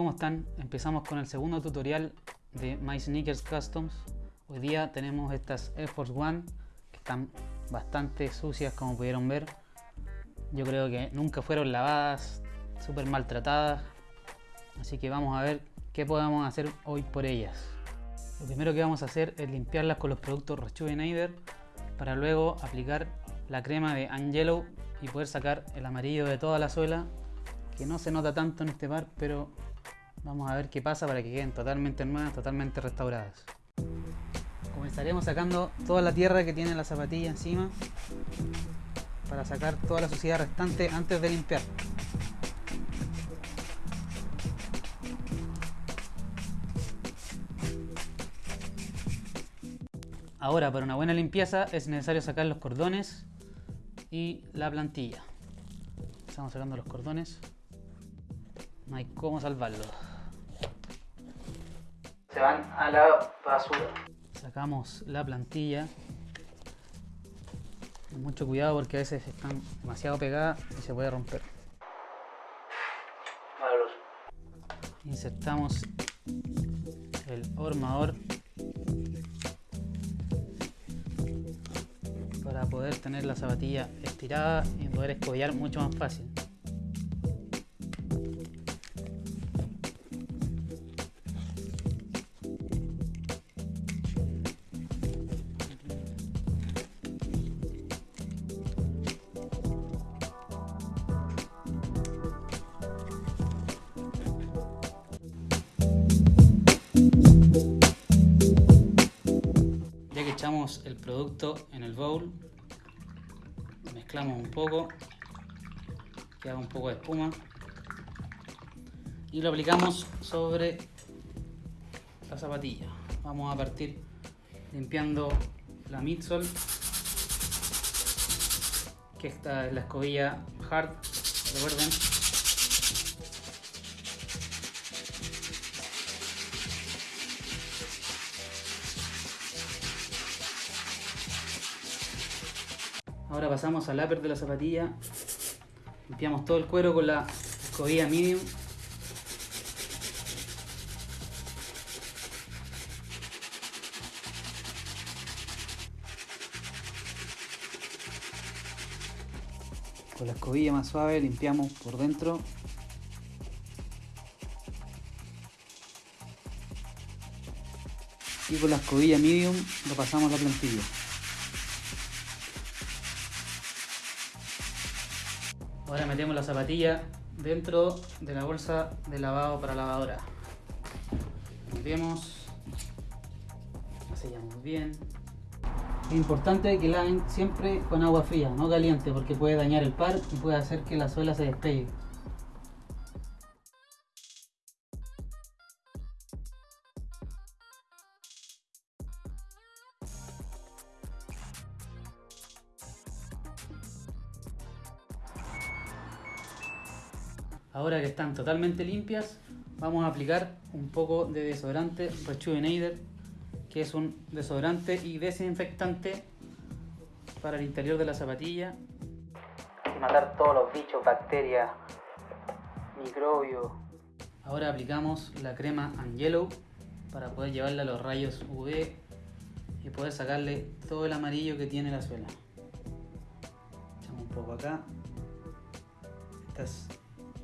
¿cómo están? Empezamos con el segundo tutorial de My Sneakers Customs. Hoy día tenemos estas Air Force One que están bastante sucias como pudieron ver. Yo creo que nunca fueron lavadas, súper maltratadas. Así que vamos a ver qué podemos hacer hoy por ellas. Lo primero que vamos a hacer es limpiarlas con los productos Rejuvenator para luego aplicar la crema de Angelo y poder sacar el amarillo de toda la suela que no se nota tanto en este par, pero vamos a ver qué pasa para que queden totalmente nuevas, totalmente restauradas. Comenzaremos sacando toda la tierra que tiene la zapatilla encima para sacar toda la suciedad restante antes de limpiar. Ahora, para una buena limpieza es necesario sacar los cordones y la plantilla. Estamos sacando los cordones no hay cómo salvarlo. Se van a la basura. Sacamos la plantilla. Mucho cuidado porque a veces están demasiado pegadas y se puede romper. Insertamos el hormador para poder tener la zapatilla estirada y poder escobillar mucho más fácil. El producto en el bowl, mezclamos un poco, que haga un poco de espuma y lo aplicamos sobre la zapatilla. Vamos a partir limpiando la midsole, que esta es la escobilla hard, recuerden. Ahora pasamos al upper de la zapatilla. Limpiamos todo el cuero con la escobilla medium. Con la escobilla más suave limpiamos por dentro. Y con la escobilla medium lo pasamos la plantilla. Ahora metemos la zapatilla dentro de la bolsa de lavado para lavadora. Metemos, sellamos bien. Es importante que laven siempre con agua fría, no caliente, porque puede dañar el par y puede hacer que la suela se despegue. Ahora que están totalmente limpias, vamos a aplicar un poco de desodorante Rejuvenator, que es un desodorante y desinfectante para el interior de la zapatilla. Y matar todos los bichos, bacterias, microbios. Ahora aplicamos la crema Angelo para poder llevarla a los rayos UV y poder sacarle todo el amarillo que tiene la suela. Echamos un poco acá.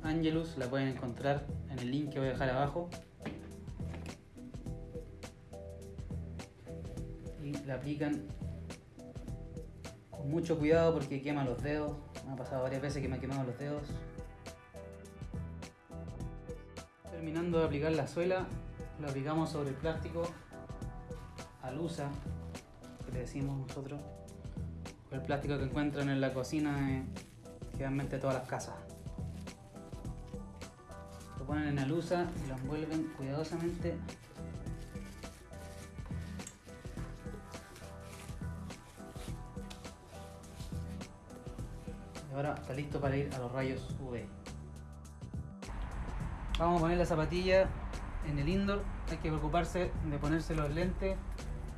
Angelus, la pueden encontrar en el link que voy a dejar abajo. Y la aplican con mucho cuidado porque quema los dedos. Me ha pasado varias veces que me ha quemado los dedos. Terminando de aplicar la suela, lo aplicamos sobre el plástico alusa, que le decimos nosotros, el plástico que encuentran en la cocina de generalmente todas las casas ponen en la luza y lo envuelven cuidadosamente. Y ahora está listo para ir a los rayos UV vamos a poner la zapatilla en el indoor. Hay que preocuparse de ponerse los lentes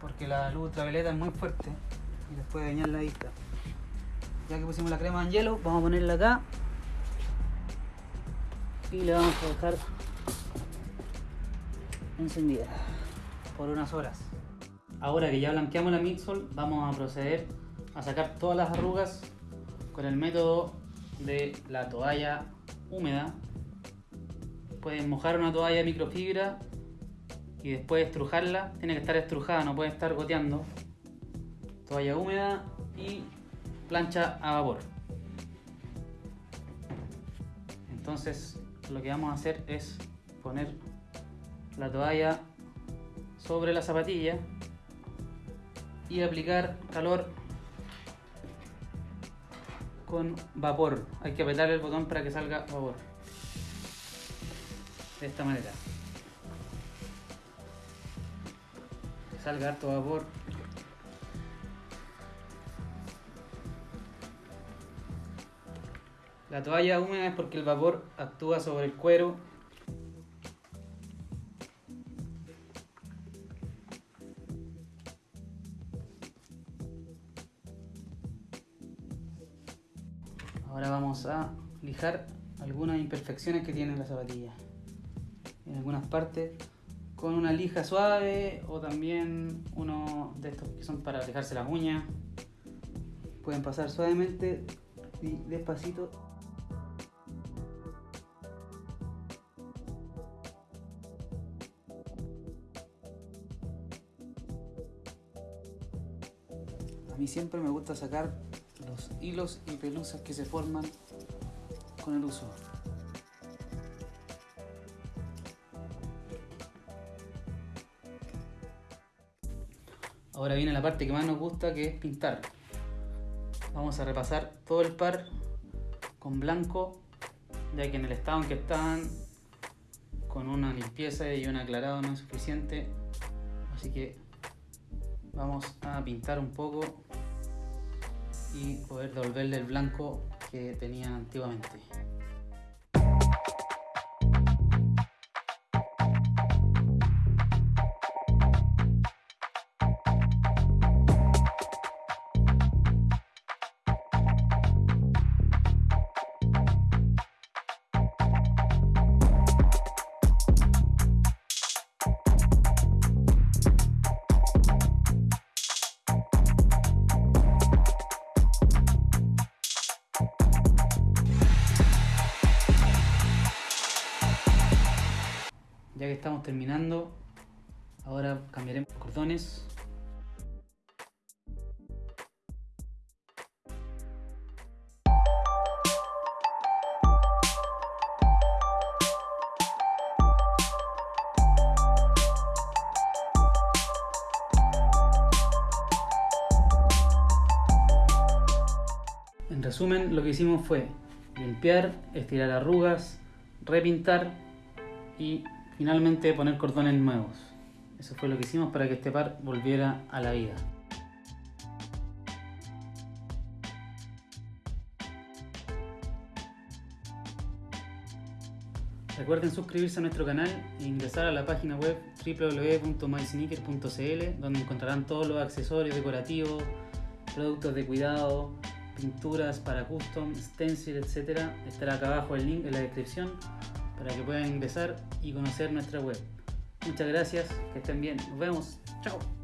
porque la luz ultravioleta es muy fuerte y les puede dañar la vista. Ya que pusimos la crema en hielo vamos a ponerla acá y le vamos a dejar encendida por unas horas. Ahora que ya blanqueamos la midsole, vamos a proceder a sacar todas las arrugas con el método de la toalla húmeda. Pueden mojar una toalla de microfibra y después estrujarla. Tiene que estar estrujada, no puede estar goteando. Toalla húmeda y plancha a vapor. Entonces lo que vamos a hacer es poner la toalla sobre la zapatilla y aplicar calor con vapor. Hay que apretar el botón para que salga vapor. De esta manera. Que salga harto vapor. La toalla húmeda es porque el vapor actúa sobre el cuero Ahora vamos a lijar algunas imperfecciones que tiene la zapatilla. En algunas partes con una lija suave o también uno de estos que son para lijarse las uñas. Pueden pasar suavemente y despacito. Mí siempre me gusta sacar los hilos y pelusas que se forman con el uso. Ahora viene la parte que más nos gusta que es pintar. Vamos a repasar todo el par con blanco, ya que en el estado en que están, con una limpieza y un aclarado no es suficiente. Así que vamos a pintar un poco y poder devolverle el blanco que tenían antiguamente. Estamos terminando, ahora cambiaremos cordones. En resumen, lo que hicimos fue limpiar, estirar arrugas, repintar y finalmente poner cordones nuevos. Eso fue lo que hicimos para que este par volviera a la vida. Recuerden suscribirse a nuestro canal e ingresar a la página web www.mysneaker.cl donde encontrarán todos los accesorios decorativos, productos de cuidado, pinturas para custom, stencil, etc. Estará acá abajo el link en la descripción para que puedan ingresar y conocer nuestra web. Muchas gracias, que estén bien. Nos vemos. Chao.